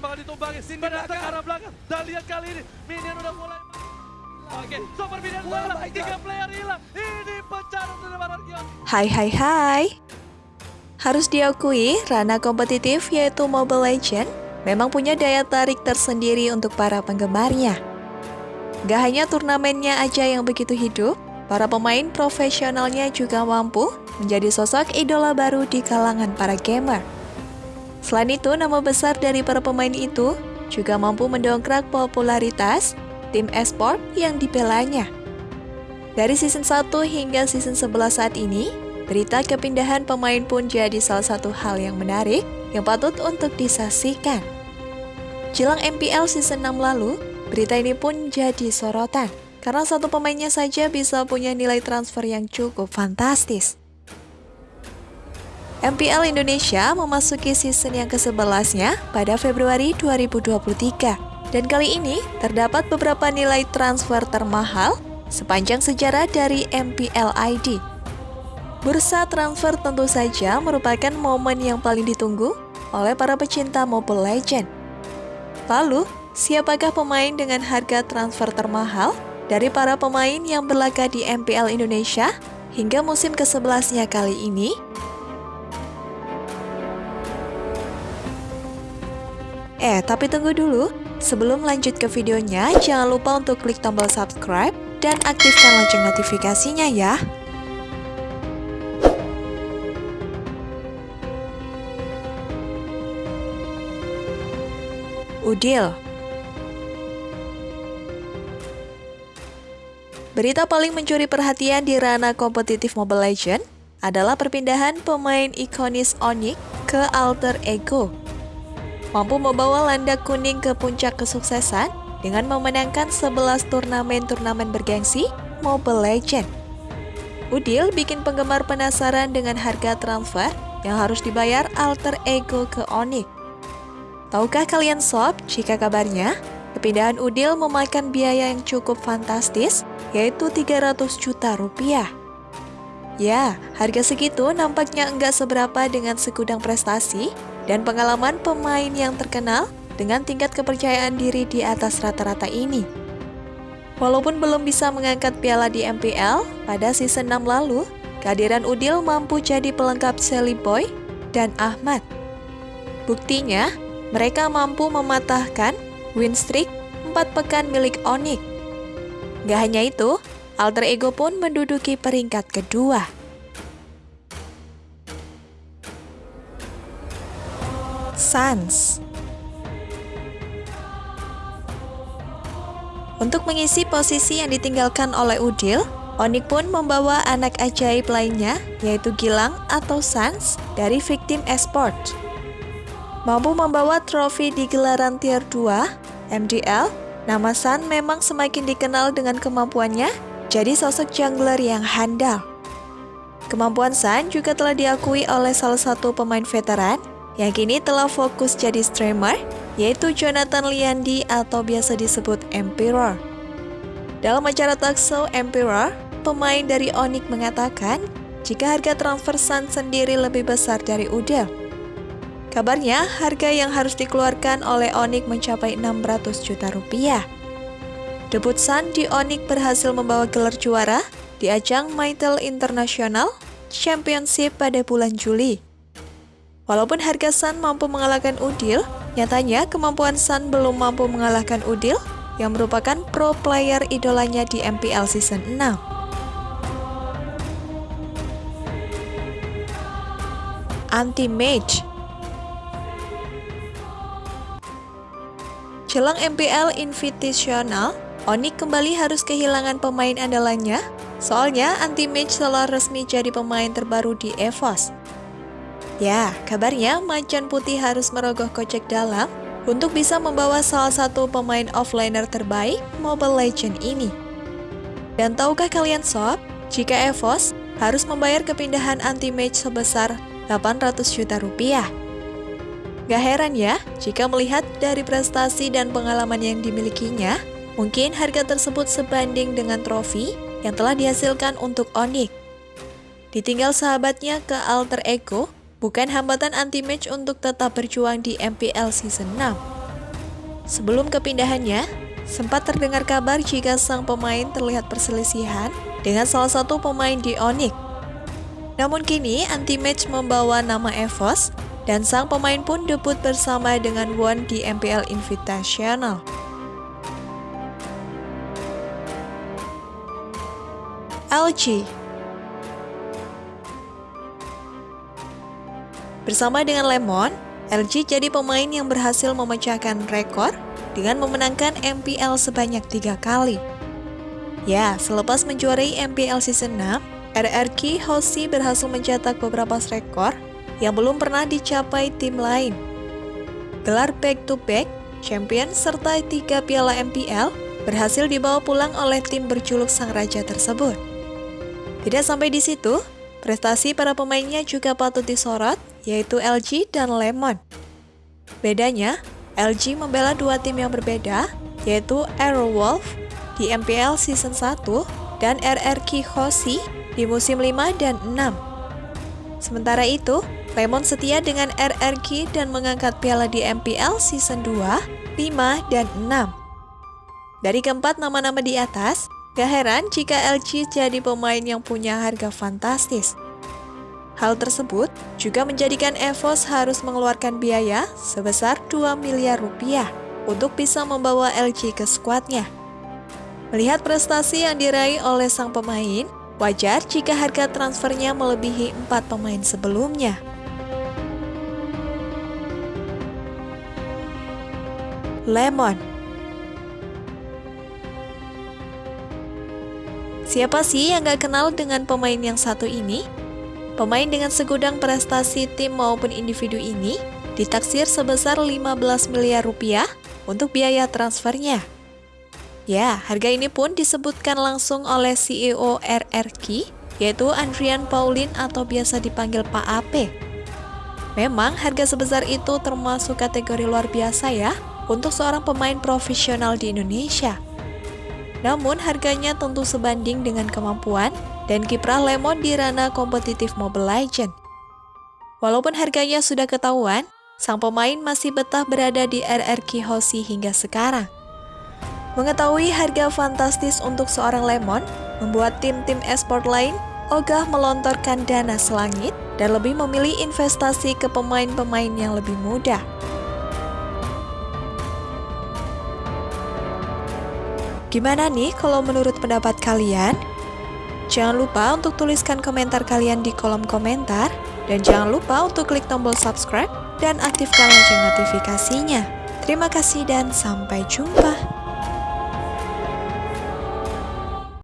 bakal ditumbangi. Cindy datang ke arah belakang. Dan lihat kali ini, Minion udah mulai... Oke, Super Minion Oh hilang. my Tiga player hilang. Ini pecah dari Markion. Hai hai hai. Harus diakui, ranah kompetitif yaitu Mobile Legend memang punya daya tarik tersendiri untuk para penggemarnya. Gak hanya turnamennya aja yang begitu hidup, para pemain profesionalnya juga mampu menjadi sosok idola baru di kalangan para gamer. Selain itu, nama besar dari para pemain itu juga mampu mendongkrak popularitas tim esport yang dibelanya. Dari season 1 hingga season 11 saat ini, berita kepindahan pemain pun jadi salah satu hal yang menarik yang patut untuk disaksikan. Jelang MPL season 6 lalu, berita ini pun jadi sorotan karena satu pemainnya saja bisa punya nilai transfer yang cukup fantastis. MPL Indonesia memasuki season yang ke-11-nya pada Februari 2023. Dan kali ini terdapat beberapa nilai transfer termahal sepanjang sejarah dari MPL ID. Bursa transfer tentu saja merupakan momen yang paling ditunggu oleh para pecinta Mobile Legend. Lalu, siapakah pemain dengan harga transfer termahal dari para pemain yang berlaga di MPL Indonesia hingga musim ke-11-nya kali ini? Eh, tapi tunggu dulu. Sebelum lanjut ke videonya, jangan lupa untuk klik tombol subscribe dan aktifkan lonceng notifikasinya ya. Udil Berita paling mencuri perhatian di ranah kompetitif Mobile Legend adalah perpindahan pemain ikonis Onyx ke Alter Ego mampu membawa landak kuning ke puncak kesuksesan dengan memenangkan 11 turnamen-turnamen bergengsi Mobile Legend. Udil bikin penggemar penasaran dengan harga transfer yang harus dibayar alter ego ke Onyx. Tahukah kalian sob, jika kabarnya kepindahan Udil memakan biaya yang cukup fantastis, yaitu 300 juta rupiah. Ya, harga segitu nampaknya enggak seberapa dengan segudang prestasi dan pengalaman pemain yang terkenal dengan tingkat kepercayaan diri di atas rata-rata ini. Walaupun belum bisa mengangkat piala di MPL pada season 6 lalu, kehadiran Udil mampu jadi pelengkap Sally Boy dan Ahmad. Buktinya, mereka mampu mematahkan win streak 4 pekan milik Onyx. Gak hanya itu, Alter Ego pun menduduki peringkat kedua. Sans Untuk mengisi posisi yang ditinggalkan oleh Udil, Onik pun membawa anak ajaib lainnya, yaitu Gilang atau Sans dari Victim Esport. Mampu membawa trofi di gelaran tier 2, MDL, nama San memang semakin dikenal dengan kemampuannya jadi sosok jungler yang handal. Kemampuan San juga telah diakui oleh salah satu pemain veteran yang kini telah fokus jadi streamer, yaitu Jonathan Liandi atau biasa disebut Emperor. Dalam acara talk show Emperor, pemain dari Onyx mengatakan jika harga transfer San sendiri lebih besar dari Udel. Kabarnya, harga yang harus dikeluarkan oleh Onyx mencapai 600 juta rupiah. Debut San di Onyx berhasil membawa gelar juara di ajang Mytel International Championship pada bulan Juli. Walaupun harga Sun mampu mengalahkan Udil, nyatanya kemampuan Sun belum mampu mengalahkan Udil yang merupakan pro player idolanya di MPL Season 6. Anti-Mage Jelang MPL Invitational, Onyx kembali harus kehilangan pemain andalannya, soalnya Anti-Mage telah resmi jadi pemain terbaru di EVOS. Ya, kabarnya Macan Putih harus merogoh kocek dalam untuk bisa membawa salah satu pemain offliner terbaik Mobile Legend ini. Dan tahukah kalian sob, jika EVOS harus membayar kepindahan anti-mage sebesar 800 juta rupiah. Gak heran ya, jika melihat dari prestasi dan pengalaman yang dimilikinya, mungkin harga tersebut sebanding dengan trofi yang telah dihasilkan untuk Onyx. Ditinggal sahabatnya ke Alter Ego, bukan hambatan anti-match untuk tetap berjuang di MPL Season 6. sebelum kepindahannya, sempat terdengar kabar jika sang pemain terlihat perselisihan dengan salah satu pemain di Onyx. Namun kini, anti-match membawa nama Evos, dan sang pemain pun debut bersama dengan Won di MPL Invitational. LG Bersama dengan Lemon, LG jadi pemain yang berhasil memecahkan rekor dengan memenangkan MPL sebanyak tiga kali. Ya, selepas menjuarai MPL Season 6, RRQ Hoshi berhasil mencetak beberapa rekor yang belum pernah dicapai tim lain. Gelar back-to-back, -back, champion, serta tiga piala MPL berhasil dibawa pulang oleh tim berjuluk Sang Raja tersebut. Tidak sampai di situ, prestasi para pemainnya juga patut disorot, yaitu LG dan Lemon. Bedanya, LG membela dua tim yang berbeda, yaitu Aerowolf di MPL Season 1 dan RRQ Hoshi di musim 5 dan 6. Sementara itu, Lemon setia dengan RRQ dan mengangkat piala di MPL Season 2, 5, dan 6. Dari keempat nama-nama di atas, gak heran jika LG jadi pemain yang punya harga fantastis. Hal tersebut juga menjadikan EVOS harus mengeluarkan biaya sebesar 2 miliar rupiah untuk bisa membawa LG ke skuadnya. Melihat prestasi yang diraih oleh sang pemain, wajar jika harga transfernya melebihi empat pemain sebelumnya. Lemon Siapa sih yang gak kenal dengan pemain yang satu ini? Pemain dengan segudang prestasi tim maupun individu ini ditaksir sebesar 15 miliar rupiah untuk biaya transfernya. Ya, harga ini pun disebutkan langsung oleh CEO RRQ, yaitu Andrian Paulin atau biasa dipanggil Pak AP. Memang harga sebesar itu termasuk kategori luar biasa ya untuk seorang pemain profesional di Indonesia. Namun harganya tentu sebanding dengan kemampuan dan kiprah Lemon di ranah kompetitif Mobile Legend. Walaupun harganya sudah ketahuan, sang pemain masih betah berada di RRQ Hoshi hingga sekarang. Mengetahui harga fantastis untuk seorang Lemon, membuat tim-tim esport lain ogah melontorkan dana selangit dan lebih memilih investasi ke pemain-pemain yang lebih muda. Gimana nih kalau menurut pendapat kalian? Jangan lupa untuk tuliskan komentar kalian di kolom komentar, dan jangan lupa untuk klik tombol subscribe dan aktifkan lonceng notifikasinya. Terima kasih dan sampai jumpa.